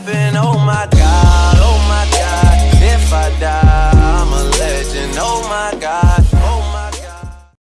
heaven, oh my God, oh my God. If I die, I'm a legend, oh my God.